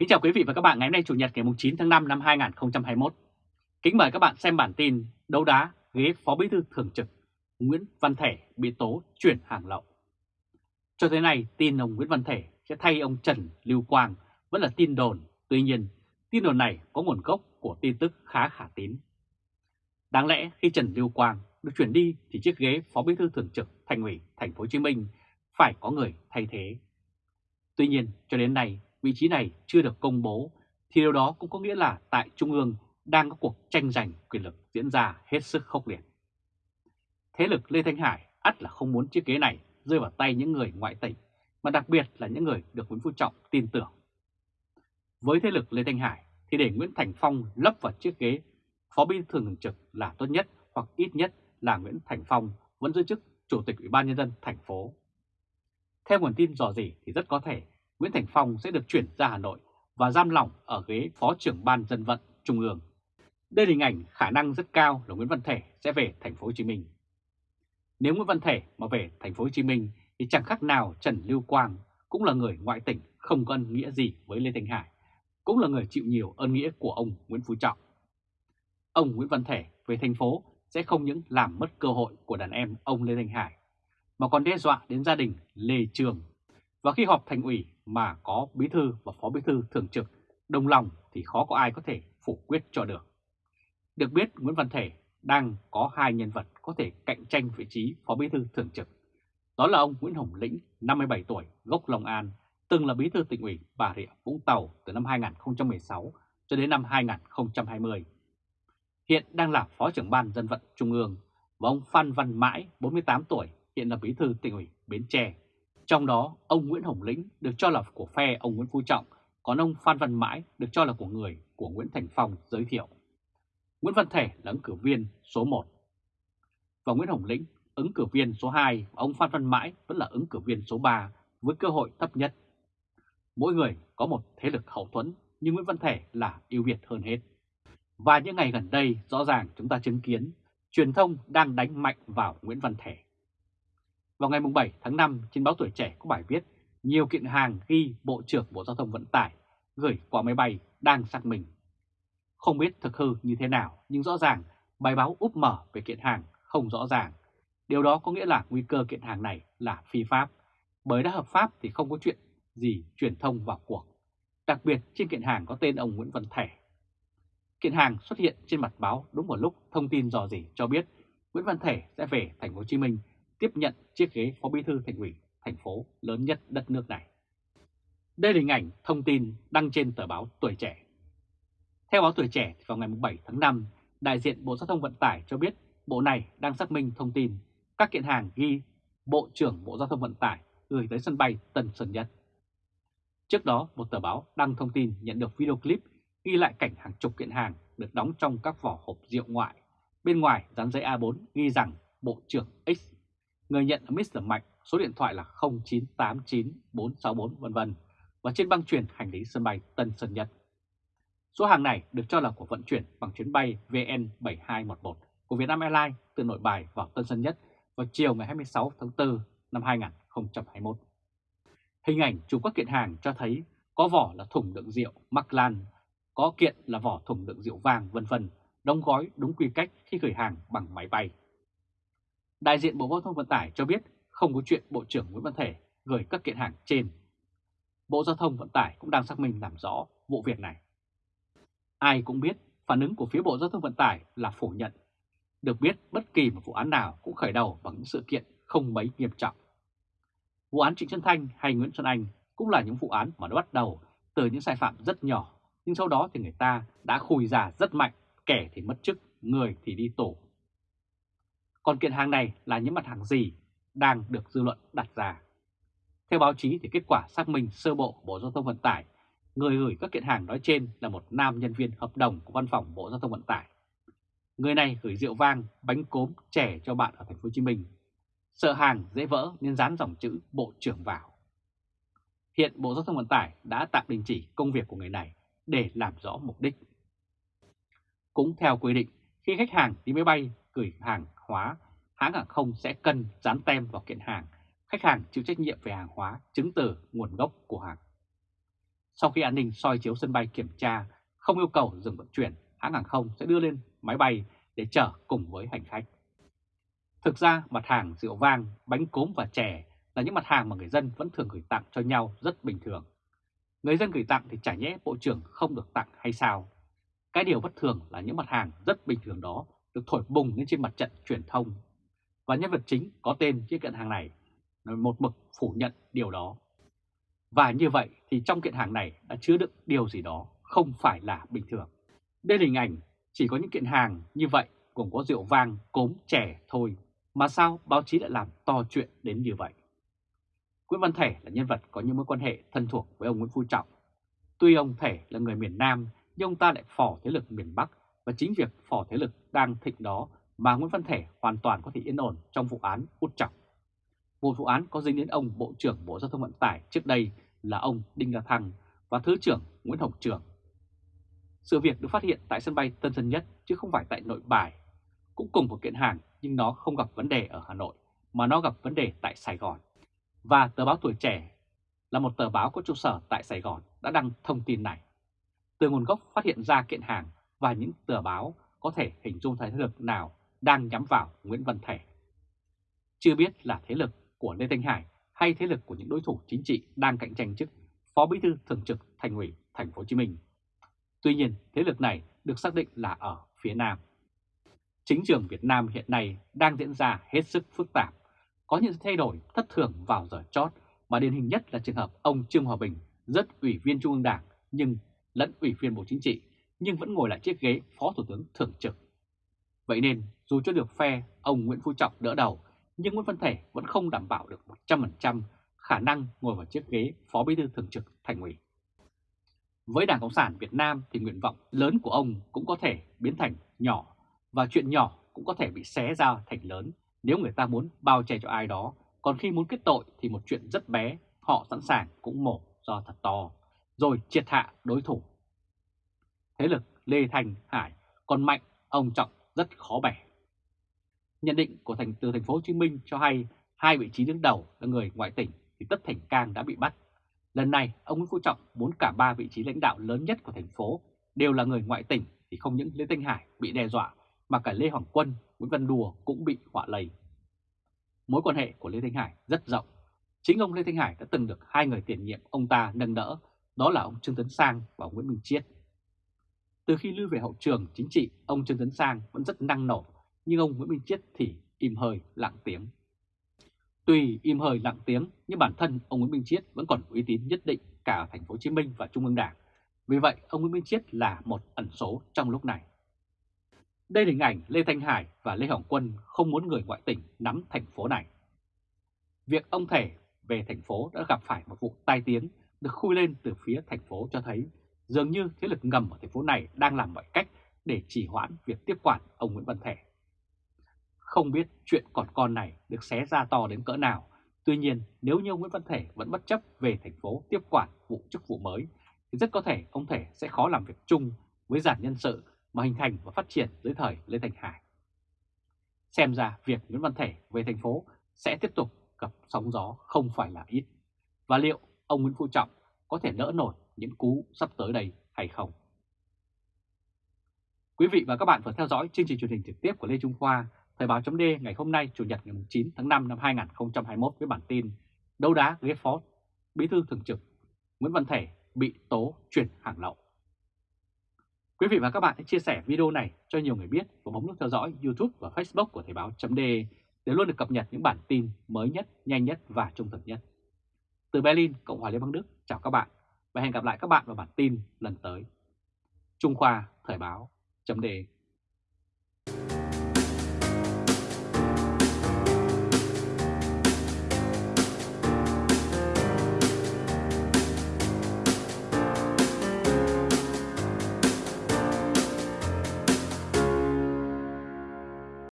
Kính chào quý vị và các bạn ngày hôm nay Chủ nhật ngày 9 tháng 5 năm 2021. Kính mời các bạn xem bản tin đấu đá ghế Phó Bí thư Thường trực Nguyễn Văn Thể bị tố chuyển hàng lậu. Cho tới nay, tin ông Nguyễn Văn Thể sẽ thay ông Trần Lưu Quang vẫn là tin đồn. Tuy nhiên, tin đồn này có nguồn gốc của tin tức khá khả tín. Đáng lẽ khi Trần Lưu Quang được chuyển đi thì chiếc ghế Phó Bí thư Thường trực Thành ủy Thành phố Hồ Chí Minh phải có người thay thế. Tuy nhiên, cho đến nay vị trí này chưa được công bố thì điều đó cũng có nghĩa là tại Trung ương đang có cuộc tranh giành quyền lực diễn ra hết sức khốc liệt. Thế lực Lê Thanh Hải ắt là không muốn chiếc ghế này rơi vào tay những người ngoại tỉnh, mà đặc biệt là những người được Nguyễn Phú Trọng tin tưởng. Với thế lực Lê Thanh Hải thì để Nguyễn Thành Phong lấp vào chiếc ghế Phó Bí thư Thường trực là tốt nhất hoặc ít nhất là Nguyễn Thành Phong vẫn giữ chức Chủ tịch Ủy ban Nhân dân thành phố. Theo nguồn tin dò dỉ thì rất có thể Nguyễn Thành Phong sẽ được chuyển ra Hà Nội và giam lỏng ở ghế Phó trưởng Ban Dân vận Trung ương. Đây là hình ảnh khả năng rất cao là Nguyễn Văn Thể sẽ về thành phố Hồ Chí Minh. Nếu Nguyễn Văn Thể mà về thành phố Hồ Chí Minh thì chẳng khác nào Trần Lưu Quang cũng là người ngoại tỉnh không có ân nghĩa gì với Lê Thanh Hải, cũng là người chịu nhiều ân nghĩa của ông Nguyễn Phú Trọng. Ông Nguyễn Văn Thể về thành phố sẽ không những làm mất cơ hội của đàn em ông Lê Thanh Hải, mà còn đe dọa đến gia đình Lê Trường. Và khi họp thành ủy mà có bí thư và phó bí thư thường trực đồng lòng thì khó có ai có thể phủ quyết cho được. Được biết Nguyễn Văn Thể đang có hai nhân vật có thể cạnh tranh vị trí phó bí thư thường trực. Đó là ông Nguyễn Hồng Lĩnh, 57 tuổi, gốc Long An, từng là bí thư tỉnh ủy Bà Rịa Vũng Tàu từ năm 2016 cho đến năm 2020. Hiện đang là phó trưởng ban dân vận Trung ương và ông Phan Văn Mãi, 48 tuổi, hiện là bí thư tỉnh ủy Bến Tre. Trong đó, ông Nguyễn Hồng Lĩnh được cho là của phe ông Nguyễn Phú Trọng, còn ông Phan Văn Mãi được cho là của người của Nguyễn Thành Phong giới thiệu. Nguyễn Văn Thể là ứng cử viên số 1 và Nguyễn Hồng Lĩnh ứng cử viên số 2 và ông Phan Văn Mãi vẫn là ứng cử viên số 3 với cơ hội thấp nhất. Mỗi người có một thế lực hậu thuẫn nhưng Nguyễn Văn Thể là ưu việt hơn hết. Và những ngày gần đây rõ ràng chúng ta chứng kiến truyền thông đang đánh mạnh vào Nguyễn Văn Thể. Vào ngày 7 tháng 5 trên báo Tuổi Trẻ có bài viết nhiều kiện hàng ghi Bộ trưởng Bộ Giao thông Vận tải gửi qua máy bay đang xác minh. Không biết thực hư như thế nào nhưng rõ ràng bài báo úp mở về kiện hàng không rõ ràng. Điều đó có nghĩa là nguy cơ kiện hàng này là phi pháp, bởi đã hợp pháp thì không có chuyện gì truyền thông vào cuộc. Đặc biệt trên kiện hàng có tên ông Nguyễn Văn Thể. Kiện hàng xuất hiện trên mặt báo đúng vào lúc thông tin dò dỉ cho biết Nguyễn Văn Thể sẽ về thành phố Hồ Chí Minh tiếp nhận chiếc ghế phó bí thư thành ủy thành phố lớn nhất đất nước này. Đây là hình ảnh thông tin đăng trên tờ báo Tuổi Trẻ. Theo báo Tuổi Trẻ, vào ngày 7 tháng 5, đại diện Bộ Giao thông Vận tải cho biết Bộ này đang xác minh thông tin các kiện hàng ghi Bộ trưởng Bộ Giao thông Vận tải gửi tới sân bay Tân Sơn Nhất. Trước đó, một tờ báo đăng thông tin nhận được video clip ghi lại cảnh hàng chục kiện hàng được đóng trong các vỏ hộp rượu ngoại. Bên ngoài dán giấy A4 ghi rằng Bộ trưởng X, người nhận là Mr. Mạnh, số điện thoại là 0989464 vân vân và trên băng chuyển hành lý sân bay Tân Sơn Nhất. Số hàng này được cho là của vận chuyển bằng chuyến bay VN7211 của Vietnam Airlines từ nội bài vào Tân Sơn Nhất vào chiều ngày 26 tháng 4 năm 2021. Hình ảnh chụp các kiện hàng cho thấy có vỏ là thùng đựng rượu Maclan, có kiện là vỏ thùng đựng rượu vàng vân vân, đóng gói đúng quy cách khi gửi hàng bằng máy bay. Đại diện Bộ Giao thông Vận tải cho biết không có chuyện Bộ trưởng Nguyễn Văn Thể gửi các kiện hàng trên. Bộ Giao thông Vận tải cũng đang xác minh làm rõ vụ việc này. Ai cũng biết phản ứng của phía Bộ Giao thông Vận tải là phủ nhận. Được biết bất kỳ một vụ án nào cũng khởi đầu bằng những sự kiện không mấy nghiêm trọng. Vụ án Trịnh Xuân Thanh hay Nguyễn Xuân Anh cũng là những vụ án mà nó bắt đầu từ những sai phạm rất nhỏ, nhưng sau đó thì người ta đã khùi già rất mạnh, kẻ thì mất chức, người thì đi tù. Còn kiện hàng này là những mặt hàng gì đang được dư luận đặt ra. Theo báo chí thì kết quả xác minh sơ bộ Bộ Giao thông Vận tải, người gửi các kiện hàng nói trên là một nam nhân viên hợp đồng của văn phòng Bộ Giao thông Vận tải. Người này gửi rượu vang, bánh cốm, trẻ cho bạn ở thành phố Hồ Chí Minh. Sợ hàng dễ vỡ nên dán dòng chữ Bộ trưởng vào. Hiện Bộ Giao thông Vận tải đã tạm đình chỉ công việc của người này để làm rõ mục đích. Cũng theo quy định, khi khách hàng đi máy bay gửi hàng hóa, hãng hàng không sẽ cần dán tem vào kiện hàng. Khách hàng chịu trách nhiệm về hàng hóa, chứng từ, nguồn gốc của hàng. Sau khi an ninh soi chiếu sân bay kiểm tra, không yêu cầu dừng vận chuyển, hãng hàng không sẽ đưa lên máy bay để chở cùng với hành khách. Thực ra mặt hàng rượu vang, bánh cốm và chè là những mặt hàng mà người dân vẫn thường gửi tặng cho nhau rất bình thường. Người dân gửi tặng thì chả nhẽ Bộ trưởng không được tặng hay sao? Cái điều bất thường là những mặt hàng rất bình thường đó được thổi bùng lên trên mặt trận truyền thông. Và nhân vật chính có tên chiếc kiện hàng này một mực phủ nhận điều đó. Và như vậy thì trong kiện hàng này đã chứa đựng điều gì đó không phải là bình thường. Đây là hình ảnh chỉ có những kiện hàng như vậy gồm có rượu vang, cốm, chè thôi mà sao báo chí lại làm to chuyện đến như vậy? Nguyễn Văn Thể là nhân vật có những mối quan hệ thân thuộc với ông Nguyễn Phú Trọng. Tuy ông Thể là người miền Nam nhưng ông ta lại phò thế lực miền Bắc và chính việc phò thế lực đang thịnh đó mà Nguyễn Văn Thể hoàn toàn có thể yên ổn trong vụ án út trọng. Một vụ án có dính đến ông Bộ trưởng Bộ Giao thông Vận tải trước đây là ông Đinh La Thăng và Thứ trưởng Nguyễn Hồng Trường. Sự việc được phát hiện tại sân bay Tân Sơn Nhất chứ không phải tại nội bài. Cũng cùng một kiện hàng nhưng nó không gặp vấn đề ở Hà Nội mà nó gặp vấn đề tại Sài Gòn. Và tờ báo Tuổi Trẻ là một tờ báo có trụ sở tại Sài Gòn đã đăng thông tin này. Từ nguồn gốc phát hiện ra kiện hàng và những tờ báo có thể hình dung thấy thế lực nào đang nhắm vào Nguyễn Văn Thể. Chưa biết là thế lực của Lê Thanh Hải hay thế lực của những đối thủ chính trị đang cạnh tranh chức Phó Bí thư Thường trực Thành ủy Thành phố Hồ Chí Minh. Tuy nhiên, thế lực này được xác định là ở phía Nam. Chính trường Việt Nam hiện nay đang diễn ra hết sức phức tạp, có những thay đổi thất thường vào giờ chót mà điển hình nhất là trường hợp ông Trương Hòa Bình rất ủy viên Trung ương Đảng nhưng lẫn ủy viên Bộ Chính trị nhưng vẫn ngồi lại chiếc ghế Phó Thủ tướng Thường trực. Vậy nên dù cho được phe ông Nguyễn Phú Trọng đỡ đầu nhưng Nguyễn Văn Thể vẫn không đảm bảo được 100% khả năng ngồi vào chiếc ghế Phó Bí thư Thường trực Thành ủy. Với Đảng Cộng sản Việt Nam thì nguyện vọng lớn của ông cũng có thể biến thành nhỏ và chuyện nhỏ cũng có thể bị xé ra thành lớn nếu người ta muốn bao che cho ai đó. Còn khi muốn kết tội thì một chuyện rất bé, họ sẵn sàng cũng mổ do thật to, rồi triệt hạ đối thủ. Thế lực Lê Thành Hải còn mạnh, ông Trọng rất khó bẻ. Nhận định của thành từ thành phố Hồ Chí Minh cho hay hai vị trí đứng đầu là người ngoại tỉnh thì Tất Thành Cang đã bị bắt. Lần này, ông Nguyễn Phú Trọng muốn cả ba vị trí lãnh đạo lớn nhất của thành phố đều là người ngoại tỉnh thì không những Lê Thanh Hải bị đe dọa mà cả Lê Hoàng Quân, Nguyễn Văn Đùa cũng bị họa lầy Mối quan hệ của Lê Thanh Hải rất rộng. Chính ông Lê Thanh Hải đã từng được hai người tiền nhiệm ông ta nâng đỡ, đó là ông Trương Tấn Sang và Nguyễn Minh Chiết. Từ khi lưu về hậu trường chính trị, ông Trương Tấn Sang vẫn rất năng nổ nhưng ông Nguyễn Minh Chiết thì im hơi lặng tiếng. Tuy im hơi lặng tiếng nhưng bản thân ông Nguyễn Minh Chiết vẫn còn uy tín nhất định cả ở thành phố Hồ Chí Minh và Trung ương Đảng. Vì vậy, ông Nguyễn Minh Chiết là một ẩn số trong lúc này. Đây là hình ảnh Lê Thanh Hải và Lê Hồng Quân không muốn người ngoại tỉnh nắm thành phố này. Việc ông Thể về thành phố đã gặp phải một vụ tai tiếng được khui lên từ phía thành phố cho thấy dường như thế lực ngầm ở thành phố này đang làm mọi cách để trì hoãn việc tiếp quản ông Nguyễn Văn Thể. Không biết chuyện còn con này được xé ra to đến cỡ nào. Tuy nhiên, nếu như Nguyễn Văn Thể vẫn bất chấp về thành phố tiếp quản vụ chức vụ mới, thì rất có thể ông Thể sẽ khó làm việc chung với giản nhân sự mà hình thành và phát triển dưới thời Lê Thành Hải. Xem ra việc Nguyễn Văn Thể về thành phố sẽ tiếp tục gặp sóng gió không phải là ít. Và liệu ông Nguyễn Phú Trọng có thể đỡ nổi những cú sắp tới đây hay không? Quý vị và các bạn vừa theo dõi chương trình truyền hình trực tiếp của Lê Trung Khoa Thời báo chấm ngày hôm nay Chủ nhật ngày 9 tháng 5 năm 2021 với bản tin Đấu đá ghế phó Bí thư thường trực Nguyễn Văn Thể bị tố chuyển hàng lậu. Quý vị và các bạn hãy chia sẻ video này cho nhiều người biết và bấm nút theo dõi YouTube và Facebook của Thời báo chấm để luôn được cập nhật những bản tin mới nhất, nhanh nhất và trung thực nhất. Từ Berlin, Cộng hòa Liên bang Đức, chào các bạn và hẹn gặp lại các bạn vào bản tin lần tới. Trung Khoa Thời báo chấm đề.